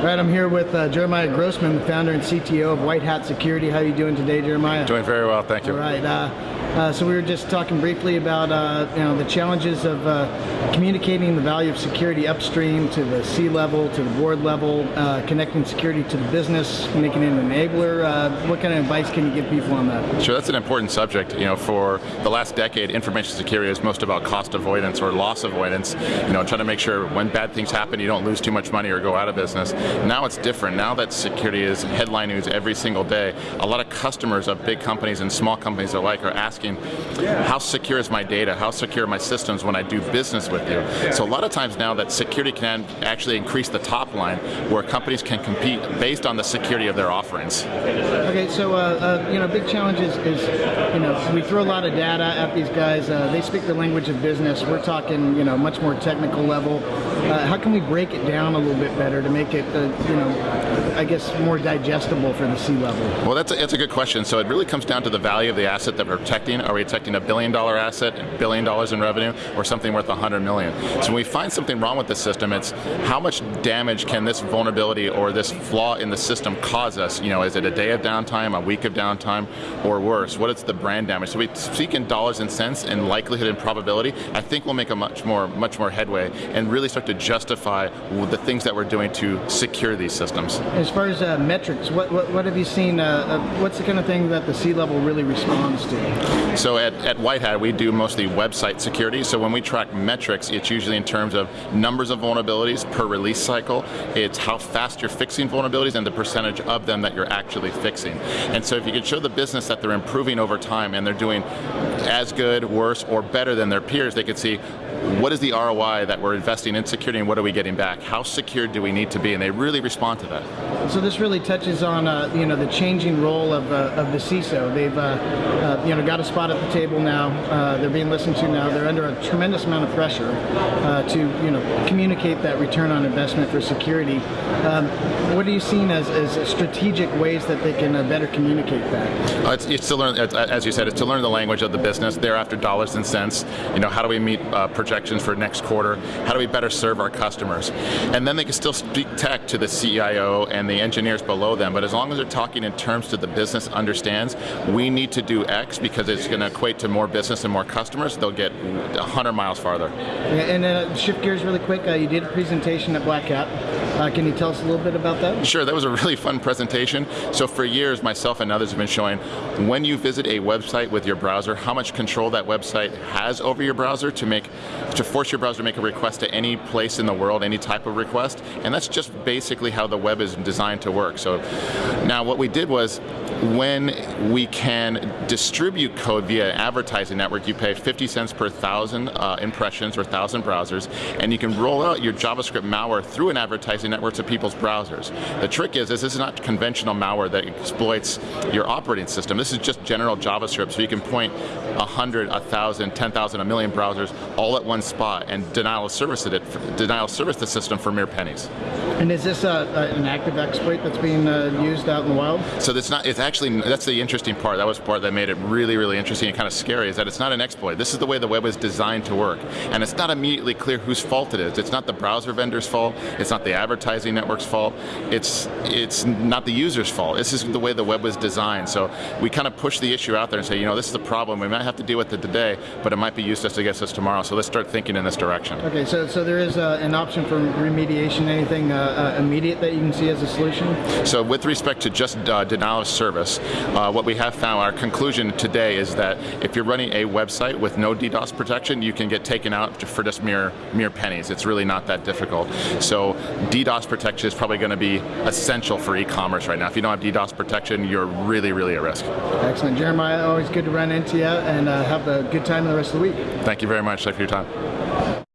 All right, I'm here with uh, Jeremiah Grossman, the founder and CTO of White Hat Security. How are you doing today, Jeremiah? Doing very well, thank you. All right. Uh, uh, so we were just talking briefly about uh, you know the challenges of uh, communicating the value of security upstream to the C level, to the board level, uh, connecting security to the business, making it an enabler. Uh, what kind of advice can you give people on that? Sure, that's an important subject. You know, for the last decade, information security is most about cost avoidance or loss avoidance. You know, trying to make sure when bad things happen, you don't lose too much money or go out of business. Now it's different. Now that security is headline news every single day, a lot of customers of big companies and small companies alike are asking how secure is my data? How secure are my systems when I do business with you? So a lot of times now that security can actually increase the top line where companies can compete based on the security of their offerings. Okay, so uh, uh, you know, big challenge is, is, you know, we throw a lot of data at these guys. Uh, they speak the language of business. We're talking, you know, much more technical level. Uh, how can we break it down a little bit better to make it, you know, I guess more digestible for the C level? Well, that's a, that's a good question. So it really comes down to the value of the asset that we're protecting? Are we protecting a billion dollar asset, a billion dollars in revenue, or something worth hundred million? So when we find something wrong with the system, it's how much damage can this vulnerability or this flaw in the system cause us? You know, is it a day of downtime, a week of downtime, or worse? What is the brand damage? So we speak in dollars and cents and likelihood and probability. I think we'll make a much more much more headway and really start to justify the things that we're doing to secure these systems. As far as uh, metrics, what, what, what have you seen? Uh, uh, what's the kind of thing that the C level really responds to? So at, at White Hat, we do mostly website security. So when we track metrics, it's usually in terms of numbers of vulnerabilities per release cycle. It's how fast you're fixing vulnerabilities and the percentage of them that you're actually fixing. And so if you can show the business that they're improving over time and they're doing as good, worse, or better than their peers, they could see what is the ROI that we're investing in security and what are we getting back? How secure do we need to be? And they really respond to that. So this really touches on uh, you know the changing role of, uh, of the CISO. They've uh, uh, you know got a spot at the table now. Uh, they're being listened to now. They're under a tremendous amount of pressure uh, to you know communicate that return on investment for security. Um, what are you seeing as, as strategic ways that they can better communicate that? It's, it's, to learn, as you said, it's to learn the language of the business. They're after dollars and cents. You know, how do we meet projections for next quarter? How do we better serve our customers? And then they can still speak tech to the CIO and the engineers below them, but as long as they're talking in terms that the business understands, we need to do X because it's going to equate to more business and more customers, they'll get 100 miles farther. And uh, shift gears really quick, uh, you did a presentation at Black Hat. Uh, can you tell us a little bit about that? Sure, that was a really fun presentation. So for years, myself and others have been showing when you visit a website with your browser, how much control that website has over your browser to make to force your browser to make a request to any place in the world, any type of request, and that's just basically how the web is designed to work. So now what we did was when we can distribute code via an advertising network, you pay 50 cents per thousand uh, impressions or thousand browsers, and you can roll out your JavaScript malware through an advertising network of people's browsers. The trick is, is this is not conventional malware that exploits your operating system. This is just general JavaScript, so you can point 100, 1,000, 10,000, a million browsers all at one spot and denial of service it, denial of service the system for mere pennies. And is this a, an active exploit that's being uh, used out in the wild? So it's not. It's actually that's the interesting part. That was the part that made it really, really interesting and kind of scary. Is that it's not an exploit. This is the way the web is designed to work, and it's not immediately clear whose fault it is. It's not the browser vendor's fault. It's not the advertising network's fault. It's it's not the user's fault. This is the way the web was designed. So we kind of push the issue out there and say, you know, this is the problem. We might have to deal with it today, but it might be used against us tomorrow. So let's start thinking in this direction. Okay, so so there is uh, an option for remediation. Anything uh, uh, immediate that you can see as a solution? So with respect to just uh, denial of service, uh, what we have found, our conclusion today is that if you're running a website with no DDoS protection, you can get taken out for just mere mere pennies. It's really not that difficult. So DDoS protection is probably going to be essential for e-commerce right now. If you don't have DDoS protection, you're really, really at risk. Excellent. Jeremiah, always good to run into you and uh, have a good time the rest of the week. Thank you very much. Thank you for your time.